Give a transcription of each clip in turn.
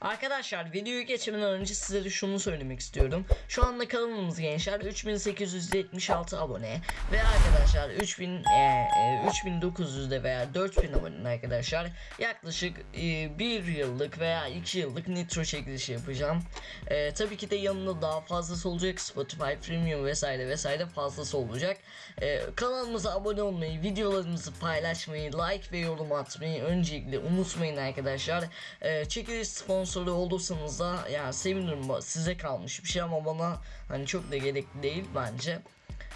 Arkadaşlar videoyu geçmeden önce sizlere şunu söylemek istiyorum. Şu anda kanalımız gençler 3876 abone ve arkadaşlar 3000 e, e, 3900'de veya 4000 abone arkadaşlar yaklaşık e, 1 yıllık veya 2 yıllık nitro çekilişi yapacağım. E, tabii ki de yanında daha fazlası olacak Spotify Premium vesaire vesaire fazlası olacak. E, kanalımıza abone olmayı, videolarımızı paylaşmayı, like ve yorum atmayı öncelikle unutmayın arkadaşlar. E, çekiliş sponsoru olursanız da yani sevinirim size kalmış bir şey ama bana hani çok da gerekli değil bence.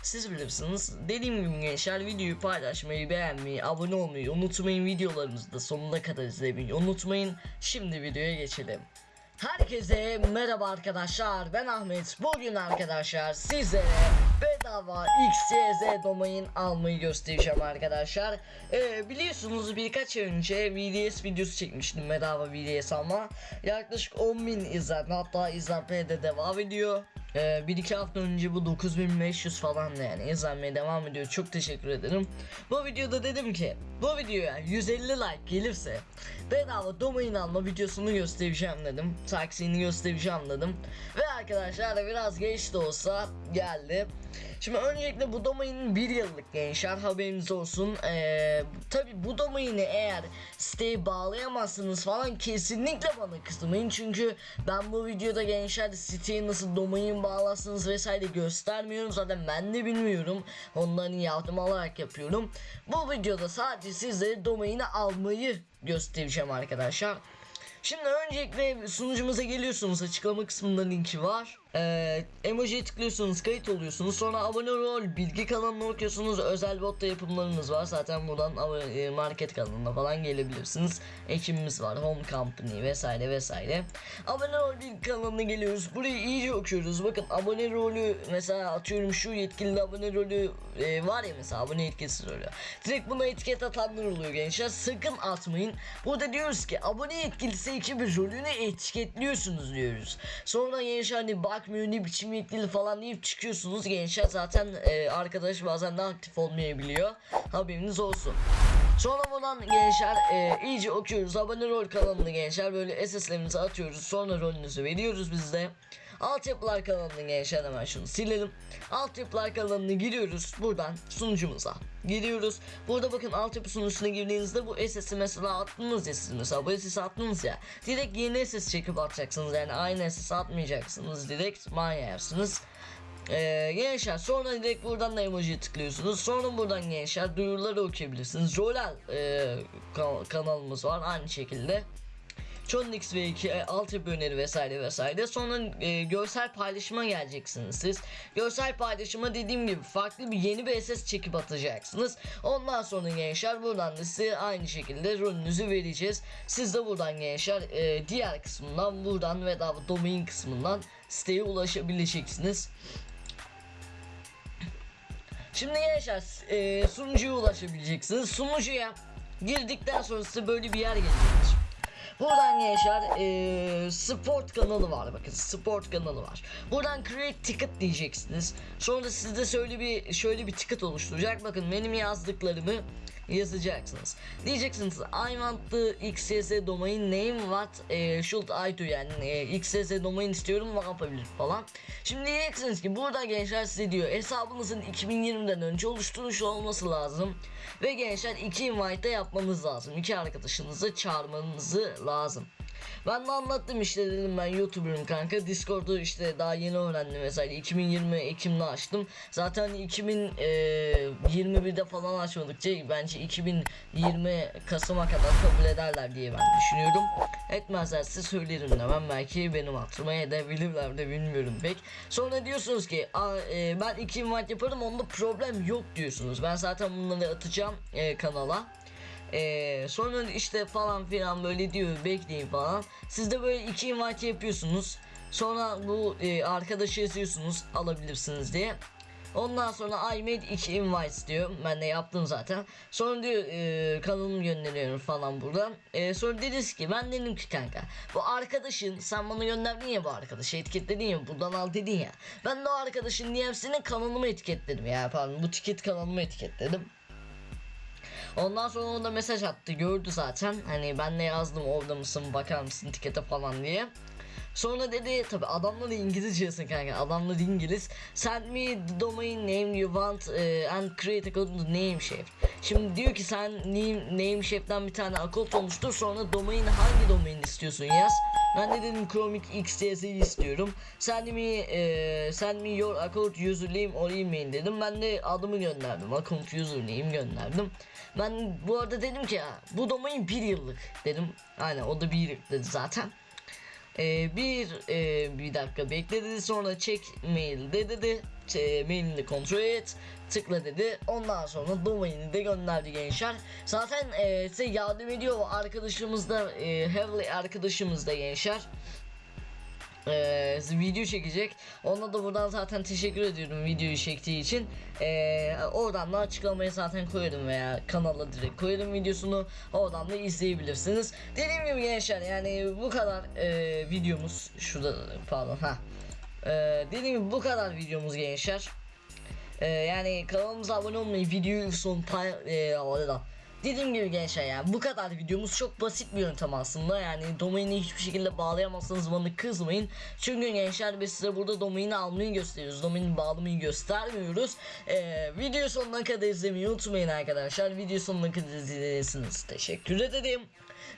Siz bilirsiniz. Dediğim gibi gençler videoyu paylaşmayı, beğenmeyi, abone olmayı unutmayın. Videolarımızı da sonuna kadar izlemeyi unutmayın. Şimdi videoya geçelim. Herkese merhaba arkadaşlar ben Ahmet. Bugün arkadaşlar sizlere bedava XYZ domain almayı göstereceğim arkadaşlar. Ee, biliyorsunuz birkaç ay önce VDS videosu çekmiştim bedava VDS ama yaklaşık 10.000 izlenme hatta izlenmeye de devam ediyor ee, bir iki hafta önce bu 9500 falan yani izlenmeye devam ediyor. Çok teşekkür ederim. Bu videoda dedim ki bu videoya 150 like gelirse bedava domain alma videosunu göstereceğim dedim. Taksini göstereceğim dedim. Ve arkadaşlar biraz geç de olsa geldi Şimdi öncelikle bu domainin bir yıllık gençler haberiniz olsun. Ee, Tabi bu domaini eğer siteye bağlayamazsınız falan kesinlikle bana kızmayın. Çünkü ben bu videoda gençler siteye nasıl domain bağlarsınız vesaire göstermiyorum. Zaten ben de bilmiyorum. Onların yardım alarak yapıyorum. Bu videoda sadece sizlere domaini almayı göstereceğim arkadaşlar. Şimdi öncelikle sunucumuza geliyorsunuz açıklama kısmında linki var. Ee, emojiye tıklıyorsunuz kayıt oluyorsunuz. Sonra abone ol bilgi kanalını okuyorsunuz özel botta yapımlarımız var. Zaten buradan e, market kanalına falan gelebilirsiniz. Ekibimiz var home company vesaire vesaire. Abone ol bilgi kanalına geliyoruz. Burayı iyice okuyoruz. Bakın abone rolü mesela atıyorum şu yetkili abone rolü e, var ya mesela abone yetkisi rolü. Direkt buna etiket atanlar oluyor gençler. Sakın atmayın. Burada diyoruz ki abone yetkilisi ekibi rolünü etiketliyorsunuz diyoruz. Sonra gençler hani bakmıyor ne biçim yetkili falan deyip çıkıyorsunuz gençler. Zaten e, arkadaş bazen de aktif olmayabiliyor. Haberiniz olsun Sonra buradan gençler e, iyice okuyoruz. Abone rol kanalını gençler böyle SS'lerimizi atıyoruz. Sonra rolünüzü veriyoruz biz de. Altyapılar kanalını gençler hemen şunu silelim. Altyapılar kanalını giriyoruz buradan sunucumuza Giriyoruz. Burada bakın altyapı sunucusuna girdiğinizde bu SS'i mesela attınız ya siz mesela. Bu SS'i attınız ya Direkt yeni SS çekip atacaksınız. Yani aynı SS atmayacaksınız direkt manyarsınız ee, gençler sonra direkt buradan da emojiye tıklıyorsunuz. Sonra buradan gençler duyuruları okuyabilirsiniz. Rolal e, kan- kanalımız var aynı şekilde. Chonix ve 2 e, altyapı öneri vesaire vesaire. Sonra e, görsel paylaşıma geleceksiniz siz. Görsel paylaşıma dediğim gibi farklı bir yeni bir SS çekip atacaksınız. Ondan sonra gençler buradan da size aynı şekilde rolünüzü vereceğiz. Siz de buradan gençler e, diğer kısmından buradan ve daha domain kısmından siteye ulaşabileceksiniz. Şimdi gençler e, sunucuya ulaşabileceksiniz. Sunucuya girdikten sonra size böyle bir yer gelecektir. Buradan gençler e, sport kanalı var bakın sport kanalı var. Buradan create ticket diyeceksiniz. Sonra sizde şöyle bir şöyle bir ticket oluşturacak. Bakın benim yazdıklarımı yazacaksınız. Diyeceksiniz I want the XSS domain name what e, should I do yani e, XSS domain istiyorum ne yapabilir falan. Şimdi diyeceksiniz ki burada gençler size diyor hesabınızın 2020'den önce oluşturmuş olması lazım. Ve gençler iki invite yapmanız lazım. İki arkadaşınızı çağırmanızı lazım. Ben de anlattım işte dedim ben YouTuber'ım kanka. Discord'u işte daha yeni öğrendim mesela 2020 Ekim'de açtım. Zaten 2021'de falan açmadıkça bence 2020 Kasım'a kadar kabul ederler diye ben düşünüyorum. Etmezlerse söylerim demem belki benim hatırıma edebilirler de bilmiyorum pek. Sonra diyorsunuz ki "Aa, e, ben iki invite yaparım onda problem yok diyorsunuz. Ben zaten bunları atacağım e, kanala. Ee, sonra işte falan filan böyle diyor bekleyin falan. Siz de böyle iki invite yapıyorsunuz. Sonra bu e, arkadaşı yazıyorsunuz alabilirsiniz diye. Ondan sonra I made iki invites diyor. Ben de yaptım zaten. Sonra diyor e, kanalımı gönderiyorum falan buradan. E, sonra dediniz ki ben dedim ki kanka bu arkadaşın sen bana gönderdin ya bu arkadaşı etiketledin ya buradan al dedin ya. Ben de o arkadaşın DM'sini kanalımı etiketledim ya pardon bu ticket kanalımı etiketledim. Ondan sonra o da mesaj attı gördü zaten. Hani ben de yazdım orada mısın bakar mısın tikete falan diye. Sonra dedi tabi adamlar da İngilizce kanka adamlar İngiliz Send me the domain name you want eh, and create a code name shape Şimdi diyor ki sen name, name bir tane account oluştur sonra domain hangi domain istiyorsun yaz Ben de dedim Chromic XTS'yi istiyorum. Send me, eh, send me your account username or email dedim. Ben de adımı gönderdim. Account username gönderdim. Ben bu arada dedim ki "Ha, bu domain bir yıllık. Dedim. Aynen o da bir yıllık dedi zaten ee, bir e, bir dakika bekle dedi sonra check mail de dedi. Ç- mailini kontrol et tıkla dedi. Ondan sonra domaini de gönderdi gençler. Zaten e, size yardım ediyor arkadaşımız da e, Heavily arkadaşımız da gençler ee, video çekecek. Ona da buradan zaten teşekkür ediyorum videoyu çektiği için. Ee, oradan da açıklamaya zaten koyarım veya kanala direkt koyarım videosunu. Oradan da izleyebilirsiniz. Dediğim gibi gençler yani bu kadar e, videomuz şurada pardon ha. Ee, dediğim gibi bu kadar videomuz gençler. Ee, yani kanalımıza abone olmayı, videoyu son pay e, orada. Dediğim gibi gençler yani bu kadar videomuz çok basit bir yöntem aslında. Yani domaini hiçbir şekilde bağlayamazsanız bana kızmayın. Çünkü gençler biz size burada domaini almayı gösteriyoruz. Domaini bağlamayı göstermiyoruz. Ee, video sonuna kadar izlemeyi unutmayın arkadaşlar. Video sonuna kadar izlediyseniz teşekkür ederim.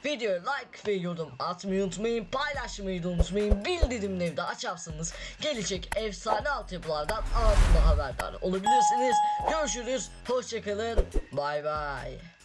Videoya like ve yorum atmayı unutmayın. Paylaşmayı da unutmayın. Bildirimleri de açarsanız gelecek efsane altyapılardan anında haberdar olabilirsiniz. Görüşürüz. Hoşçakalın bay bay